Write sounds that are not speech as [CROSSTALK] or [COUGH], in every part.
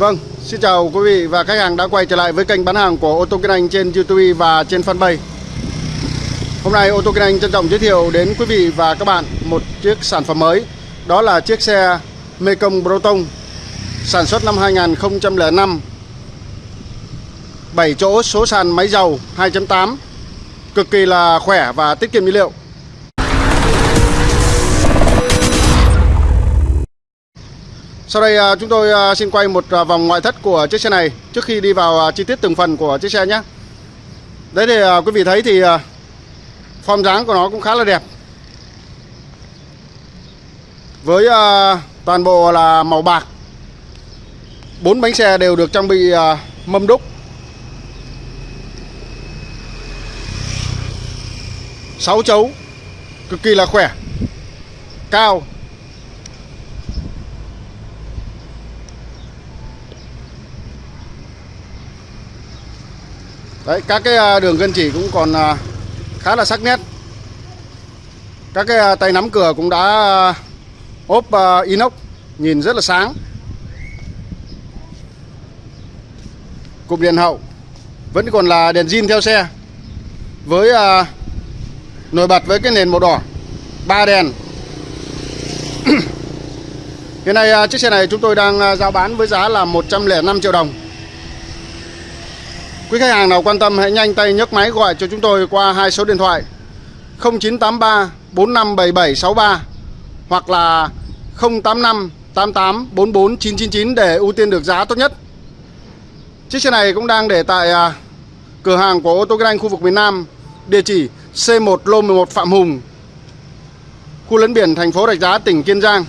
Vâng, xin chào quý vị và khách hàng đã quay trở lại với kênh bán hàng của ô tô Kinh Anh trên YouTube và trên fanpage. Hôm nay ô tô Kinh Anh trân trọng giới thiệu đến quý vị và các bạn một chiếc sản phẩm mới. Đó là chiếc xe Mekong Proton sản xuất năm 2005. 7 chỗ số sàn máy dầu 2.8 cực kỳ là khỏe và tiết kiệm nhiên liệu. Sau đây à, chúng tôi à, xin quay một à, vòng ngoại thất của chiếc xe này trước khi đi vào chi tiết từng phần của chiếc xe nhé. Đấy thì quý vị thấy thì form dáng của nó cũng khá là đẹp. Với toàn bộ là màu bạc. Bốn bánh xe đều được trang bị mâm đúc. sáu chấu, cực kỳ là khỏe. Cao Đấy, các cái à, đường gân chỉ cũng còn à, khá là sắc nét. Các cái à, tay nắm cửa cũng đã ốp inox Nhìn rất là sáng. Cụm đèn hậu Vẫn còn là đèn zin theo xe Với nổi bật với cái nền màu đỏ ba đèn. [CLEARS THROAT] Hiện nay chiếc xe này chúng tôi đang giao bán với giá là 105 triệu đồng. Quý khách hàng nào quan tâm hãy nhanh tay nhấc máy gọi cho chúng tôi qua hai số điện thoại 0983 457763 hoặc là 085 88 44 999 để ưu tiên được giá tốt nhất. Chiếc xe này cũng đang để tại à, cửa hàng của ô tô Kinh Anh khu vực miền Nam, địa chỉ C1 Lô 11 Phạm Hùng, khu lấn biển thành phố Rạch Giá, tỉnh Kiên Giang.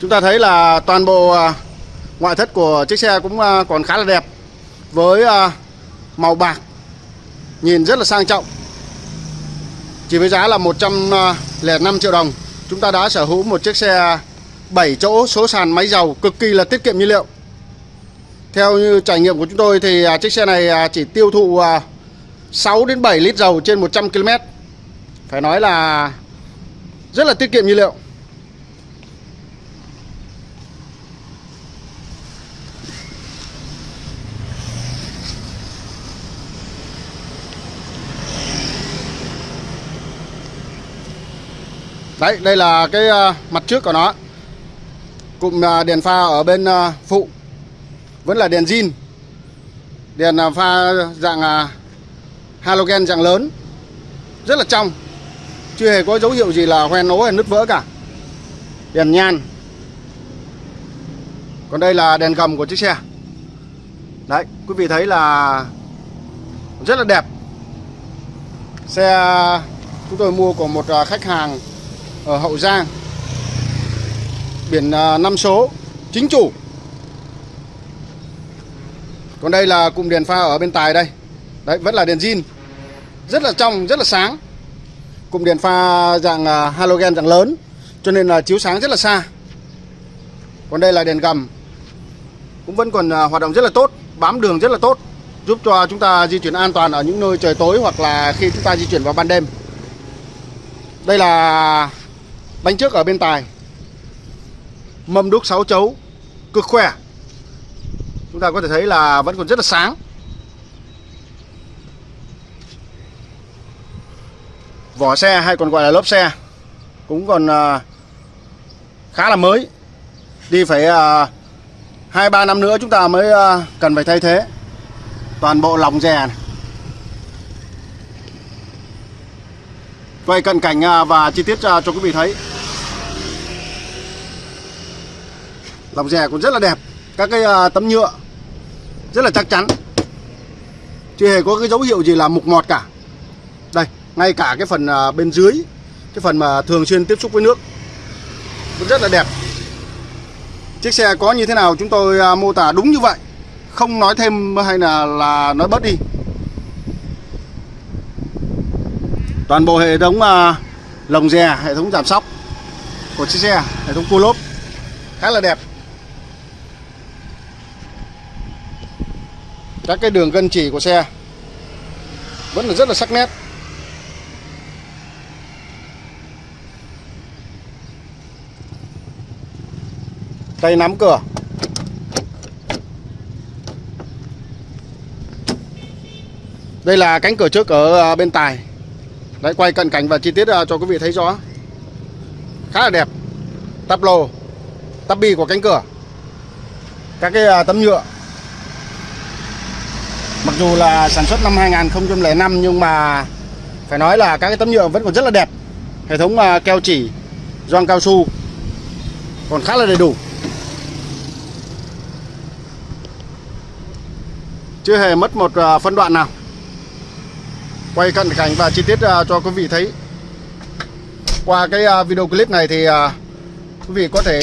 Chúng ta thấy là toàn bộ à, Ngoại thất của chiếc xe cũng à, còn khá là đẹp, Với à, màu bạc, Nhìn rất là sang trọng. Chỉ với giá là 105 à, triệu đồng, Chúng ta đã sở hữu một chiếc xe 7 chỗ, số sàn máy dầu Cực kỳ là tiết kiệm nhiên liệu. Theo như trải nghiệm của chúng tôi Thì chiếc xe này chỉ tiêu thụ 6 đến 7 lít dầu trên 100 km Phải nói là Rất là tiết kiệm nhiên liệu. Đấy, đây là cái ờ, mặt trước của nó. Cụm ờ, đèn pha ở bên ờ, phụ. Vẫn là đèn zin. Đèn pha dạng halogen dạng lớn. Rất là trong. Chưa hề có dấu hiệu gì là hoen ố hay nứt vỡ cả. Đèn nhan. Còn đây là đèn gầm của chiếc xe. Đấy, quý vị thấy là Rất là đẹp. Xe chúng tôi mua của một khách hàng ở Hậu Giang. Biển à, 5 số Chính chủ. Còn đây là cụm đèn pha ở bên tài đây. Đấy vẫn là đèn zin. Rất là trong, rất là sáng. Cụm đèn pha dạng à, halogen dạng lớn Cho nên là chiếu sáng rất là xa. Còn đây là đèn gầm. Cũng vẫn còn à, hoạt động rất là tốt Bám đường rất là tốt Giúp cho chúng ta di chuyển an toàn ở những nơi trời tối Hoặc là khi chúng ta di chuyển vào ban đêm. Đây là Bánh trước ở bên tài. Mâm đúc 6 chấu, Cực khỏe. Chúng ta có thể thấy là vẫn còn rất là sáng. Vỏ xe hay còn gọi là lốp xe Cũng còn à, khá là mới. Đi phải à, 2-3 năm nữa chúng ta mới à, cần phải thay thế Toàn bộ lòng rè này. Quay cận cảnh à, và chi tiết à, cho quý vị thấy. Lòng rè cũng rất là đẹp. Các cái à, tấm nhựa Rất là chắc chắn. Chưa hề có cái dấu hiệu gì là mục mọt cả. Đây, ngay cả cái phần bên dưới Cái phần mà thường xuyên tiếp xúc với nước Cũng rất là đẹp. Chiếc xe có như thế nào chúng tôi mô tả đúng như vậy. Không nói thêm hay là, là nói bớt đi. Toàn bộ hệ thống à, lồng dè hệ thống giảm sóc của chiếc xe, hệ thống cua lốp khá là đẹp. Các cái đường gân chỉ của xe vẫn là rất là sắc nét. Tay nắm cửa. Đây là cánh cửa trước ở à, bên tài đấy, quay cận cảnh và chi tiết à, cho quý vị thấy rõ. Khá là đẹp. Tắp lô, tắp bi của cánh cửa. Các cái à, tấm nhựa. Mặc dù là sản xuất năm 2005 nhưng mà phải nói là các cái tấm nhựa vẫn còn rất là đẹp. Hệ thống à, keo chỉ, gioăng cao su còn khá là đầy đủ. Chưa hề mất một phân đoạn nào quay cận cảnh và chi tiết à, cho quý vị thấy. Qua cái à, video clip này thì à, quý vị có thể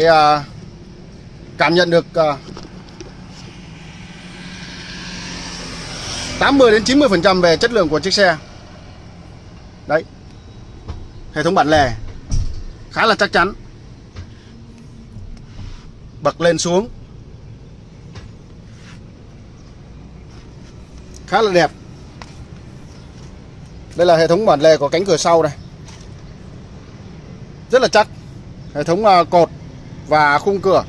cảm nhận được 80 đến 90 phần trăm về chất lượng của chiếc xe. Đấy. Hệ thống bản lề khá là chắc chắn. Bật lên xuống. Khá là đẹp đây là hệ thống bản lề của cánh cửa sau này. Rất là chắc. Hệ thống à, cột và khung cửa.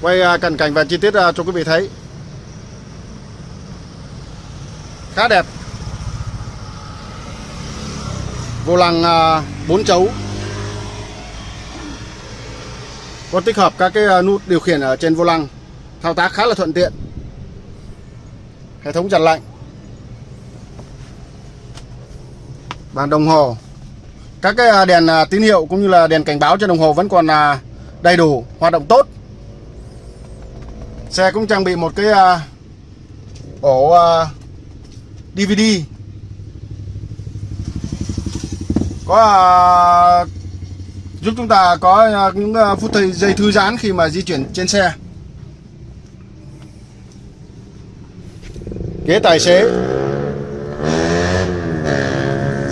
Quay à, cận cảnh và chi tiết à, cho quý vị thấy. Khá đẹp. Vô lăng 4 chấu có tích hợp các cái à, nút điều khiển ở trên vô lăng. Thao tác khá là thuận tiện. Hệ thống giặt lạnh. Bàn đồng hồ. Các cái à, đèn à, tín hiệu cũng như là đèn cảnh báo trên đồng hồ vẫn còn đầy đủ, hoạt động tốt. Xe cũng trang bị một cái ổ DVD có giúp chúng ta có à, những à, phút giây thư giãn khi mà di chuyển trên xe. Ghế tài xế.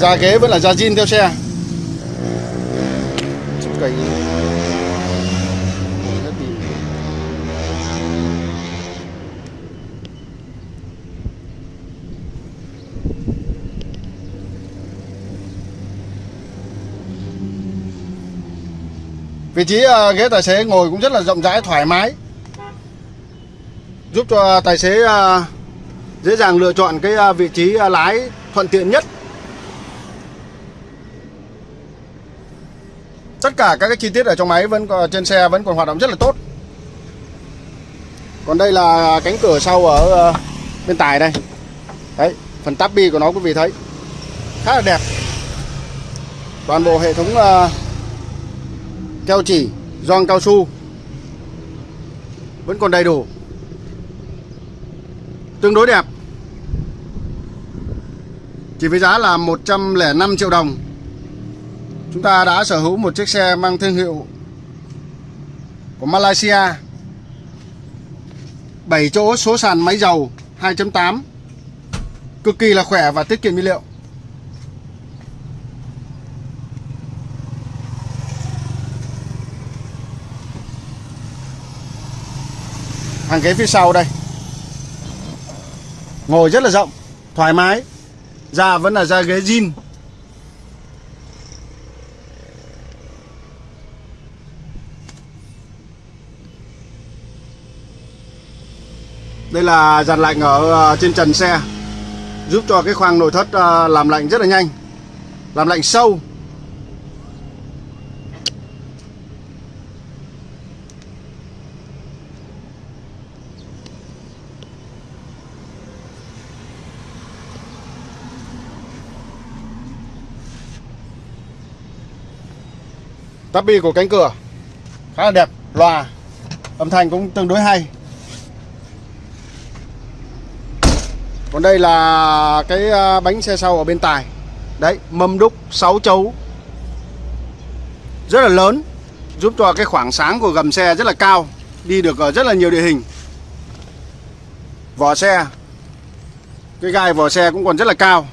Da ghế vẫn là da zin theo xe. Cầy Vị trí ờ, ghế tài xế ngồi cũng rất là rộng rãi thoải mái. Giúp cho tài xế ờ, dễ dàng lựa chọn cái ờ, vị trí lái thuận tiện nhất. Tất cả các cái chi tiết ở trong máy vẫn trên xe vẫn còn hoạt động rất là tốt. Còn đây là cánh cửa sau ở bên tài đây. Đấy, phần táp bi của nó quý vị thấy. Khá là đẹp. Toàn bộ hệ thống keo chỉ gioăng cao su, vẫn còn đầy đủ. Tương đối đẹp. Chỉ với giá là 105 triệu đồng. Chúng ta đã sở hữu một chiếc xe mang thương hiệu của Malaysia. 7 chỗ số sàn máy dầu 2.8 cực kỳ là khỏe và tiết kiệm nhiên liệu. Hàng ghế phía sau đây. Ngồi rất là rộng, thoải mái. Da vẫn là da ghế zin đây là dàn lạnh ở ờ, trên trần xe, giúp cho cái khoang nội thất ờ, làm lạnh rất là nhanh, làm lạnh sâu. Tắp bi của cánh cửa khá là đẹp, loa, âm thanh cũng tương đối hay. Còn đây là cái à, bánh xe sau ở bên tài. Đấy, mâm đúc 6 chấu. Rất là lớn, giúp cho cái khoảng sáng của gầm xe rất là cao, đi được ở rất là nhiều địa hình. Vỏ xe cái gai vỏ xe cũng còn rất là cao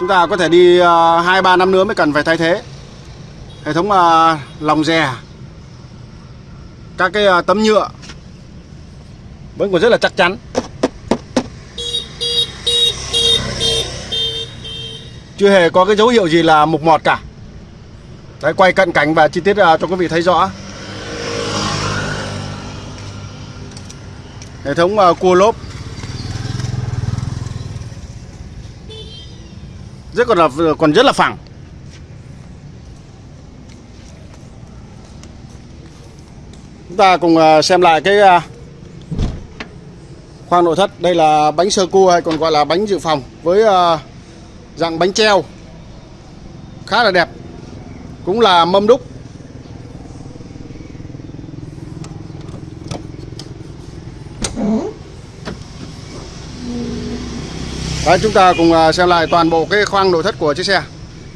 chúng ta có thể đi ờ, hai ba năm nữa mới cần phải thay thế. Hệ thống ờ, lòng dè các cái ờ, tấm nhựa vẫn còn rất là chắc chắn. Chưa hề có cái dấu hiệu gì là mục mọt cả. Đấy, quay cận cảnh và chi tiết cho quý vị thấy rõ. Hệ thống cua lốp. Rất còn là còn rất là phẳng. Chúng ta cùng à, xem lại cái à, khoang nội thất. Đây là bánh sơ cua hay còn gọi là bánh dự phòng với à, dạng bánh treo. Khá là đẹp. Cũng là mâm đúc. Đấy, chúng ta cùng à, xem lại toàn bộ cái khoang nội thất của chiếc xe.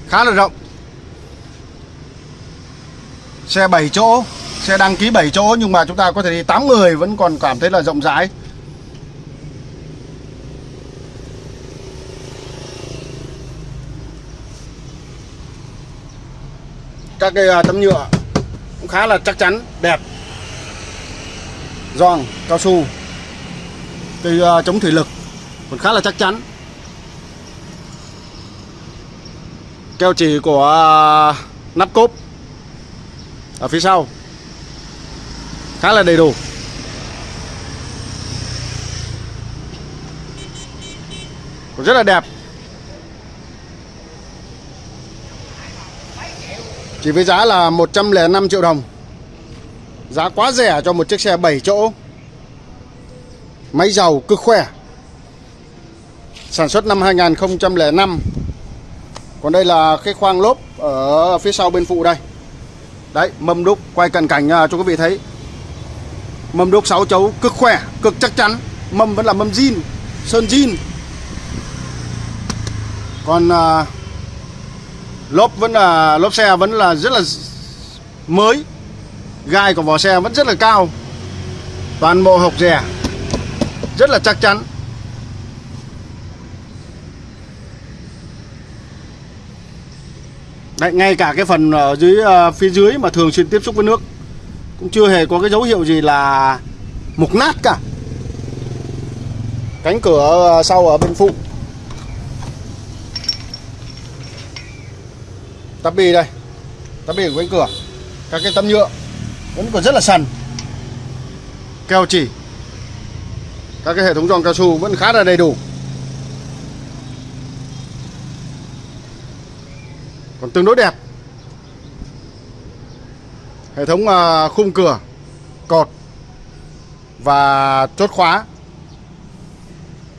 Khá là rộng. Xe 7 chỗ xe đăng ký 7 chỗ nhưng mà chúng ta có thể đi 8 người vẫn còn cảm thấy là rộng rãi. Các cái à, tấm nhựa cũng khá là chắc chắn đẹp. Giòn cao su. Cây à, chống thủy lực còn khá là chắc chắn. Keo chỉ của à, nắp cốp. Ở phía sau. Khá là đầy đủ. Rất là đẹp. Chỉ với giá là 105 triệu đồng. Giá quá rẻ cho một chiếc xe 7 chỗ. Máy dầu cực khỏe Sản xuất năm 2005 còn đây là cái khoang lốp Ở phía sau bên phụ đây. Đấy mâm đúc quay cận cảnh à, cho quý vị thấy. Mâm đúc 6 chấu cực khỏe Cực chắc chắn. Mâm vẫn là mâm zin Sơn zin. Còn à, lốp vẫn là lốp xe vẫn là rất là mới. Gai của vỏ xe vẫn rất là cao. Toàn bộ hộc rẻ rất là chắc chắn. Đấy, ngay cả cái phần ở dưới uh, phía dưới mà thường xuyên tiếp xúc với nước cũng chưa hề có cái dấu hiệu gì là mục nát cả. Cánh cửa ờ, sau ở bên phụ. Tắp bi đây tắp bi của cánh cửa. Các cái tấm nhựa vẫn còn rất là sần. Keo chỉ. Các cái hệ thống giòn cao su vẫn khá là đầy đủ. Còn tương đối đẹp. Hệ thống à, khung cửa cột và chốt khóa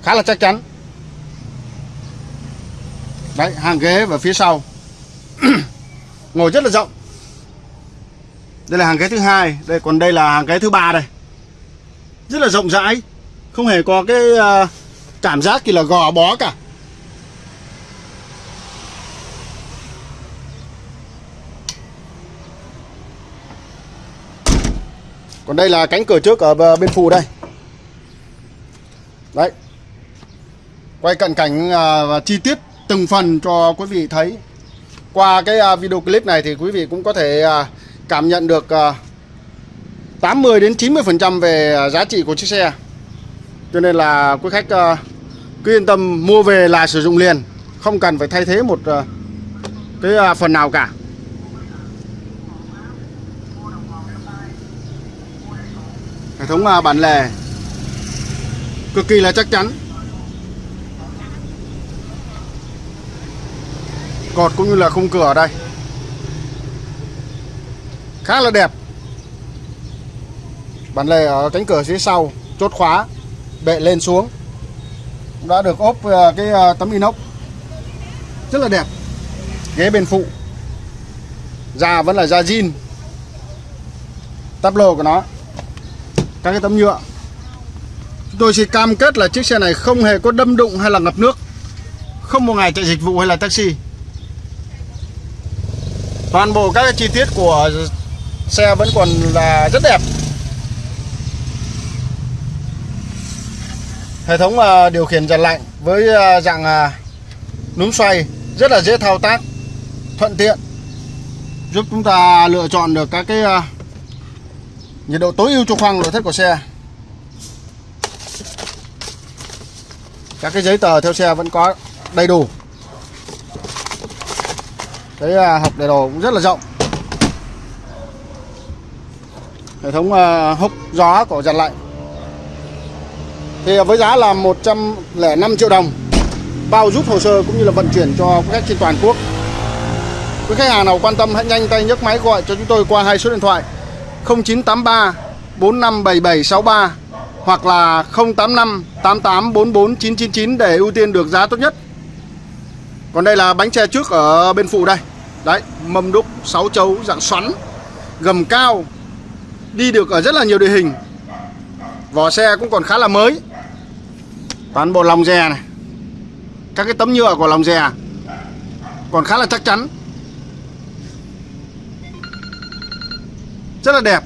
khá là chắc chắn. Đấy hàng ghế và phía sau. [CLEARS THROAT] Ngồi rất là rộng. Đây là hàng ghế thứ hai đây còn đây là hàng ghế thứ ba đây. Rất là rộng rãi không hề có cái uh, cảm giác gì là gò bó cả. Còn đây là cánh cửa trước ở bên phụ đây đấy quay cận cảnh à, và chi tiết từng phần cho quý vị thấy qua cái à, video clip này thì quý vị cũng có thể à, cảm nhận được 80 đến 90% về giá trị của chiếc xe. Cho nên là quý khách cứ yên tâm mua về là sử dụng liền, không cần phải thay thế một cái phần nào cả. Hệ thống à, bản lề. Cực kỳ là chắc chắn. Cột cũng như là khung cửa ở đây. Khá là đẹp. Bản lề ở cánh cửa phía sau, chốt khóa, bệ lên xuống. Đã được ốp à, cái à, tấm inox. Rất là đẹp. Ghế bên phụ. Da vẫn là da zin tắp lô của nó các cái tấm nhựa. Chúng tôi chỉ cam kết là chiếc xe này không hề có đâm đụng hay là ngập nước, không một ngày chạy dịch vụ hay là taxi. Toàn bộ các chi tiết của xe vẫn còn là rất đẹp. Hệ thống à, điều khiển giật lạnh với à, dạng à, núm xoay rất là dễ thao tác, thuận tiện, giúp chúng ta lựa chọn được các cái nhiệt độ tối ưu cho khoang nội thất của xe. Các cái giấy tờ theo xe vẫn có đầy đủ. Cái à, hộp để đồ cũng rất là rộng. Hệ thống à, hốc gió của giặt lạnh thì với giá là 105 triệu đồng, bao giúp hồ sơ cũng như là vận chuyển cho khách trên toàn quốc. Quý khách hàng nào quan tâm hãy nhanh tay nhấc máy gọi cho chúng tôi qua hai số điện thoại. 0983 457763 hoặc là 085 88 44 999 để ưu tiên được giá tốt nhất. Còn đây là bánh xe trước ở bên phụ đây. Đấy, mâm đúc 6 chấu dạng xoắn, gầm cao, đi được ở rất là nhiều địa hình. Vỏ xe cũng còn khá là mới. Toàn bộ lòng dè này. Các cái tấm nhựa của lòng dè còn khá là chắc chắn. Rất là đẹp.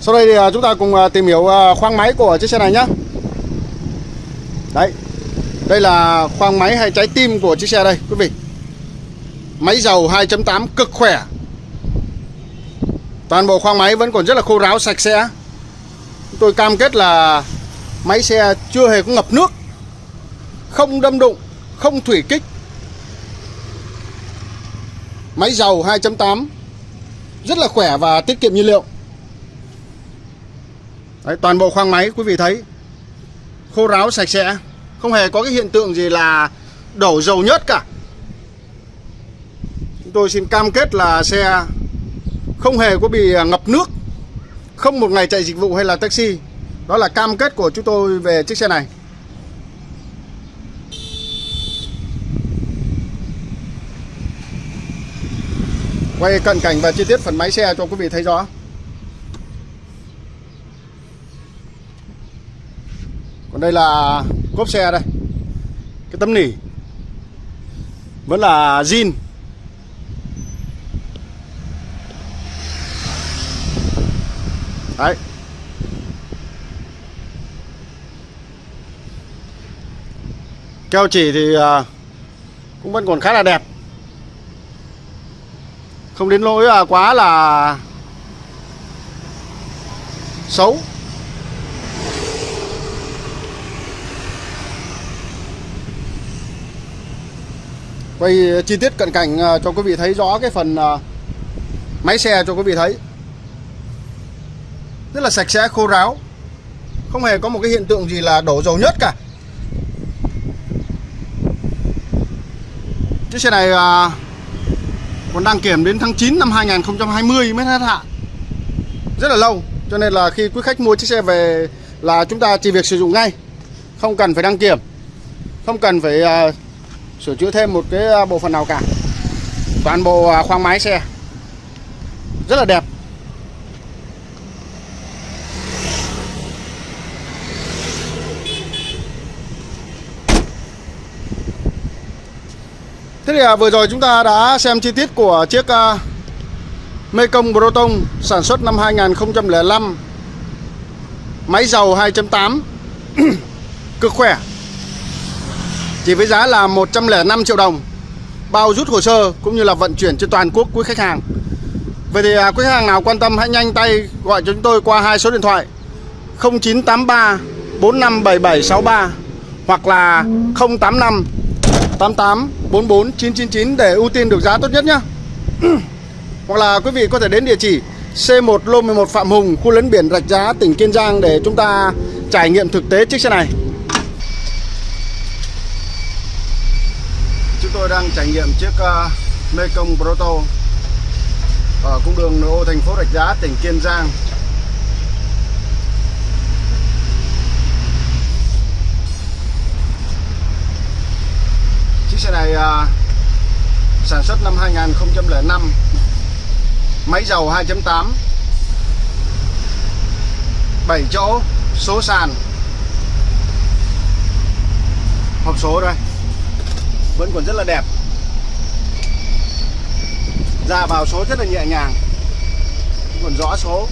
Sau đây thì à, chúng ta cùng à, tìm hiểu à, khoang máy của chiếc xe này nhé Đấy, Đây là khoang máy hay trái tim của chiếc xe đây, quý vị. Máy dầu 2.8 cực khỏe. Toàn bộ khoang máy vẫn còn rất là khô ráo, sạch sẽ. Tôi cam kết là Máy xe chưa hề có ngập nước Không đâm đụng Không thủy kích. Máy dầu 2.8 Rất là khỏe và tiết kiệm nhiên liệu. Đấy, toàn bộ khoang máy quý vị thấy khô ráo sạch sẽ không hề có cái hiện tượng gì là đổ dầu nhớt cả. Chúng tôi xin cam kết là xe không hề có bị à, ngập nước không một ngày chạy dịch vụ hay là taxi đó là cam kết của chúng tôi về chiếc xe này. Quay cận cảnh và chi tiết phần máy xe cho quý vị thấy rõ. Còn đây là cốp xe đây. Cái tấm nỉ. Vẫn là zin. Đấy. Keo chỉ thì à, cũng vẫn còn khá là đẹp. Không đến lỗi à, quá là xấu. Quay à, chi tiết cận cảnh cho quý vị thấy rõ cái phần máy xe cho quý vị thấy. Rất là sạch sẽ, khô ráo. Không hề có một cái hiện tượng gì là đổ dầu nhất cả. Chiếc xe này à, còn đăng kiểm đến tháng 9 năm 2020 mới hết hạn. Rất là lâu cho nên là khi quý khách mua chiếc xe về là chúng ta chỉ việc sử dụng ngay không cần phải đăng kiểm không cần phải à, sửa chữa thêm một cái à, bộ phận nào cả. Toàn bộ à, khoang máy xe. Rất là đẹp. Thế thì à, vừa rồi chúng ta đã xem chi tiết của chiếc à, Mekong Proton sản xuất năm 2005 Máy dầu 2.8 [CLEARS THROAT] Cực khỏe. Chỉ với giá là 105 triệu đồng. Bao rút hồ sơ cũng như là vận chuyển trên toàn quốc quý khách hàng. Vậy thì à, quý khách hàng nào quan tâm hãy nhanh tay gọi cho chúng tôi qua hai số điện thoại. 0983 457763 hoặc là 085 88 44 999 để ưu tiên được giá tốt nhất nhé [CLEARS THROAT] Hoặc là quý vị có thể đến địa chỉ C1 Lô 11 Phạm Hùng, khu lấn biển Rạch Giá, tỉnh Kiên Giang để chúng ta trải nghiệm thực tế chiếc xe này chúng tôi đang trải nghiệm chiếc uh, Mekong Proto ở cung đường nội ô thành phố Rạch Giá, tỉnh Kiên Giang. Chiếc xe này à, sản xuất năm 2005 Máy dầu 2.8 7 chỗ Số sàn Hộp số đây vẫn còn rất là đẹp. Ra vào số rất là nhẹ nhàng còn rõ số.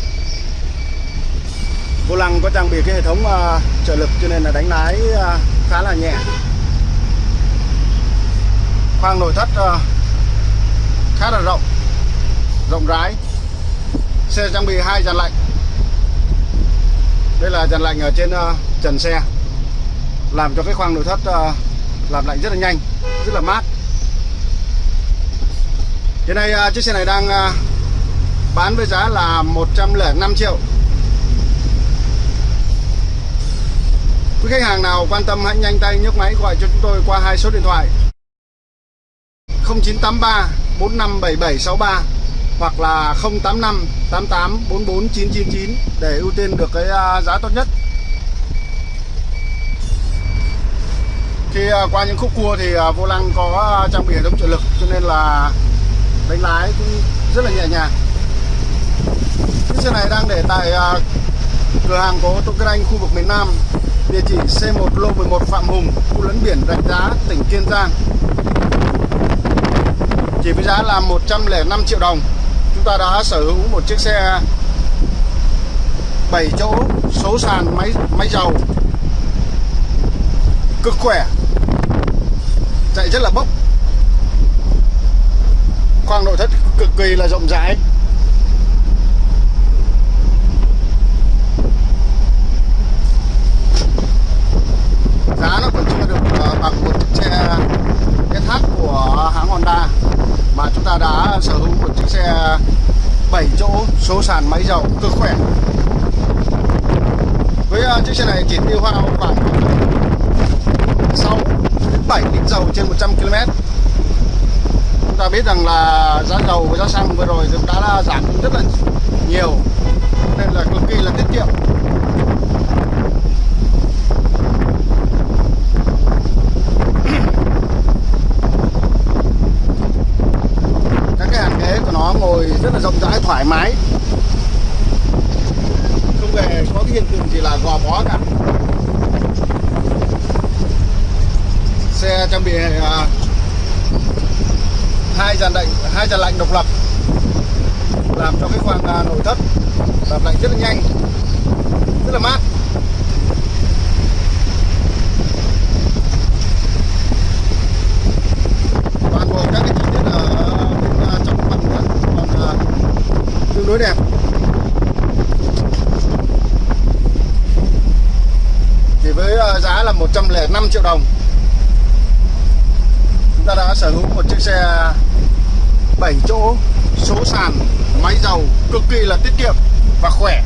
Vô lăng có trang bị cái hệ thống uh, trợ lực cho nên là đánh lái uh, khá là nhẹ khoang nội thất uh, khá là rộng rộng rãi. Xe trang bị hai dàn lạnh. Đây là dàn lạnh ở trên uh, trần xe làm cho cái khoang nội thất uh, làm lạnh rất là nhanh rất là mát. Hiện nay uh, chiếc xe này đang uh, bán với giá là 105 triệu. Quý khách hàng nào quan tâm hãy nhanh tay nhấc máy gọi cho chúng tôi qua hai số điện thoại. 0983 457763 hoặc là 085 88 44 999 để ưu tiên được cái à, giá tốt nhất. Khi à, qua những khúc cua thì à, vô lăng có trang bị hệ thống trợ lực cho nên là đánh lái cũng rất là nhẹ nhàng. Chiếc xe này đang để tại cửa hàng của ô tô Kinh Anh, khu vực miền Nam, địa chỉ C1 lô 11 Phạm Hùng, khu lấn biển Rạch Giá, tỉnh Kiên Giang chỉ với giá là 105 triệu đồng. Chúng ta đã sở hữu một chiếc xe 7 chỗ, số sàn, máy máy dầu. Cực khỏe. Chạy rất là bốc. Khoang nội thất cực kỳ là rộng rãi. Giá nó còn chưa được ờ, bằng một chiếc xe SH của hãng Honda mà chúng ta đã sở hữu một chiếc xe 7 chỗ số sàn máy dầu cực khỏe. Với uh, chiếc xe này chỉ tiêu hao khoảng 6 đến 7 lít dầu trên 100 km chúng ta biết rằng là giá dầu và giá xăng vừa rồi cũng đã giảm rất là nhiều nên là cực kỳ là tiết kiệm ngồi rất là rộng rãi thoải mái. Không hề có cái hiện tượng gì là gò bó cả? Xe trang bị uh, hai dàn lạnh hai dàn lạnh độc lập làm cho cái khoang uh, nội thất làm lạnh rất là nhanh rất là mát toàn bộ các cái chi tiết ở tương đối đẹp thì với ờ, giá là 105 triệu đồng. Chúng ta đã sở hữu một chiếc xe 7 chỗ, số sàn, máy dầu cực kỳ là tiết kiệm và khỏe.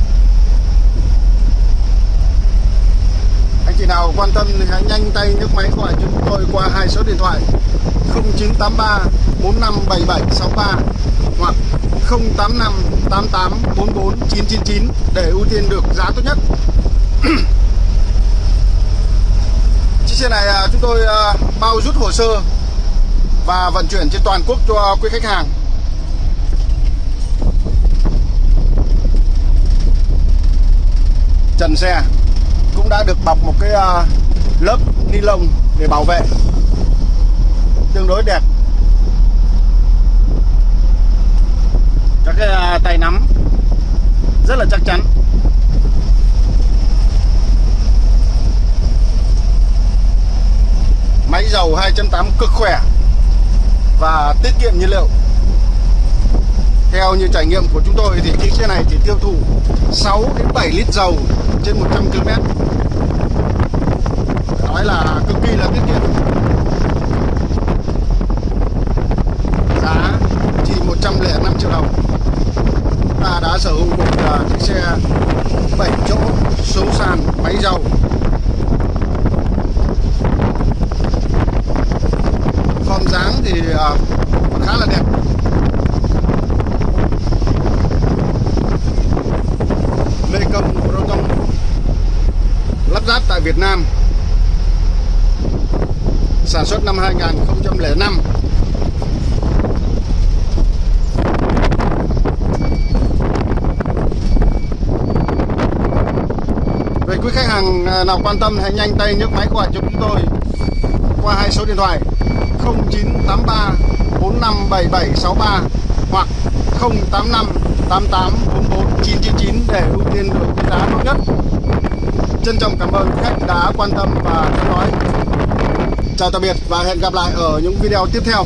Anh chị nào quan tâm thì hãy nhanh tay nhấc máy gọi chúng tôi qua hai số điện thoại 0983 457763 hoặc 085 88 44 999 để ưu tiên được giá tốt nhất. [CLEARS THROAT] Chiếc xe này à, chúng tôi à, bao rút hồ sơ và vận chuyển trên toàn quốc cho quý khách hàng. Trần xe cũng đã được bọc một cái à, lớp ni lông để bảo vệ. Tương đối đẹp. Các cái tay nắm rất là chắc chắn. Máy dầu 2.8 cực khỏe và tiết kiệm nhiên liệu. Theo như trải nghiệm của chúng tôi thì chiếc xe này chỉ tiêu thụ 6 đến 7 lít dầu trên 100 km nói là cực kỳ là tiết kiệm. Giá chỉ 105 triệu đồng. Ta đã sở hữu một à, chiếc xe 7 chỗ, số sàn, máy dầu. Bóng dáng thì uh, khá là đẹp. Lê Công Proton lắp ráp tại Việt Nam. Sản xuất năm 2005 quý khách hàng ờ, nào quan tâm hãy nhanh tay nhấc máy gọi cho chúng tôi qua hai số điện thoại 0983 457763 hoặc 085 88 44 999 để ưu tiên được cái giá tốt nhất. Trân trọng cảm ơn khách đã quan tâm và theo dõi. Chào tạm biệt và hẹn gặp lại ở những video tiếp theo.